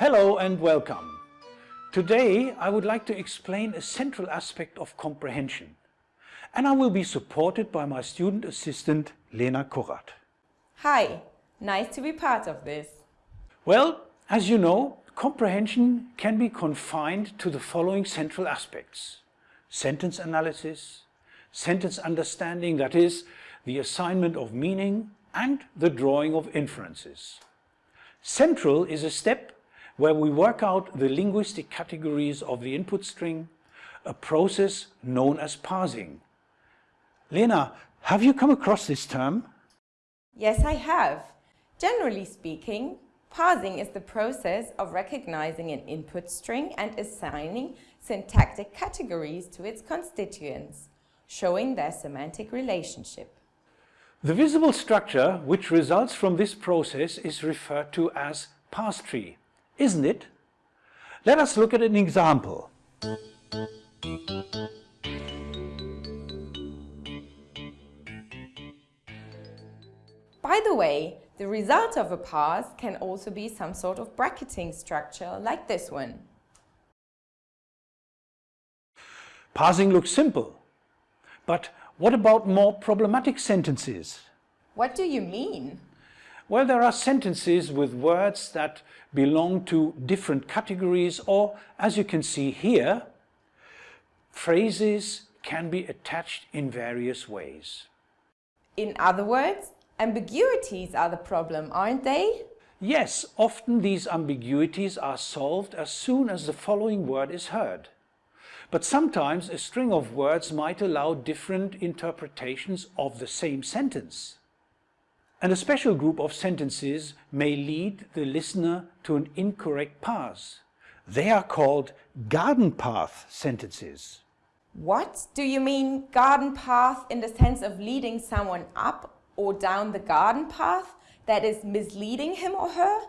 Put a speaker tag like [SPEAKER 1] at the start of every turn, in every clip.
[SPEAKER 1] Hello and welcome. Today I would like to explain a central aspect of comprehension and I will be supported by my student assistant Lena Kurrat.
[SPEAKER 2] Hi, nice to be part of this.
[SPEAKER 1] Well, as you know, comprehension can be confined to the following central aspects. Sentence analysis, sentence understanding, that is, the assignment of meaning and the drawing of inferences. Central is a step where we work out the linguistic categories of the input string, a process known as parsing. Lena, have you come across this term?
[SPEAKER 2] Yes, I have. Generally speaking, parsing is the process of recognizing an input string and assigning syntactic categories to its constituents, showing their semantic relationship.
[SPEAKER 1] The visible structure which results from this process is referred to as parse tree, isn't it? Let us look at an example.
[SPEAKER 2] By the way, the result of a parse can also be some sort of bracketing structure like this one.
[SPEAKER 1] Parsing looks simple, but what about more problematic sentences?
[SPEAKER 2] What do you mean?
[SPEAKER 1] Well, there are sentences with words that belong to different categories or, as you can see here, phrases can be attached in various ways.
[SPEAKER 2] In other words, ambiguities are the problem, aren't they?
[SPEAKER 1] Yes, often these ambiguities are solved as soon as the following word is heard. But sometimes a string of words might allow different interpretations of the same sentence. And a special group of sentences may lead the listener to an incorrect parse. They are called garden path sentences.
[SPEAKER 2] What? Do you mean garden path in the sense of leading someone up or down the garden path that is misleading him or her?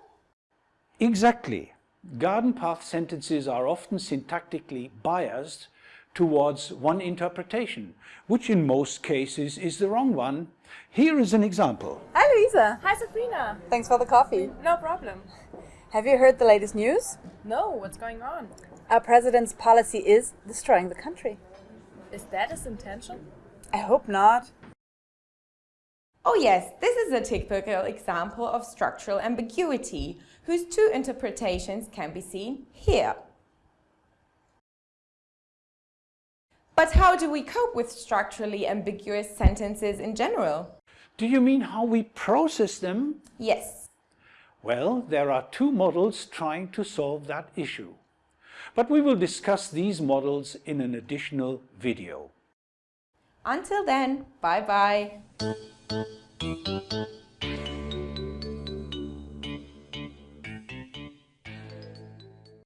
[SPEAKER 1] Exactly. Garden path sentences are often syntactically biased towards one interpretation, which in most cases is the wrong one. Here is an example.
[SPEAKER 3] Hi Luisa.
[SPEAKER 4] Hi Sabrina.
[SPEAKER 3] Thanks for the coffee.
[SPEAKER 4] No problem.
[SPEAKER 3] Have you heard the latest news?
[SPEAKER 4] No, what's going on?
[SPEAKER 3] Our president's policy is destroying the country.
[SPEAKER 4] Is that his intention?
[SPEAKER 3] I hope not.
[SPEAKER 2] Oh yes, this is a typical example of structural ambiguity, whose two interpretations can be seen here. But how do we cope with structurally ambiguous sentences in general?
[SPEAKER 1] Do you mean how we process them?
[SPEAKER 2] Yes.
[SPEAKER 1] Well, there are two models trying to solve that issue. But we will discuss these models in an additional video.
[SPEAKER 2] Until then, bye-bye.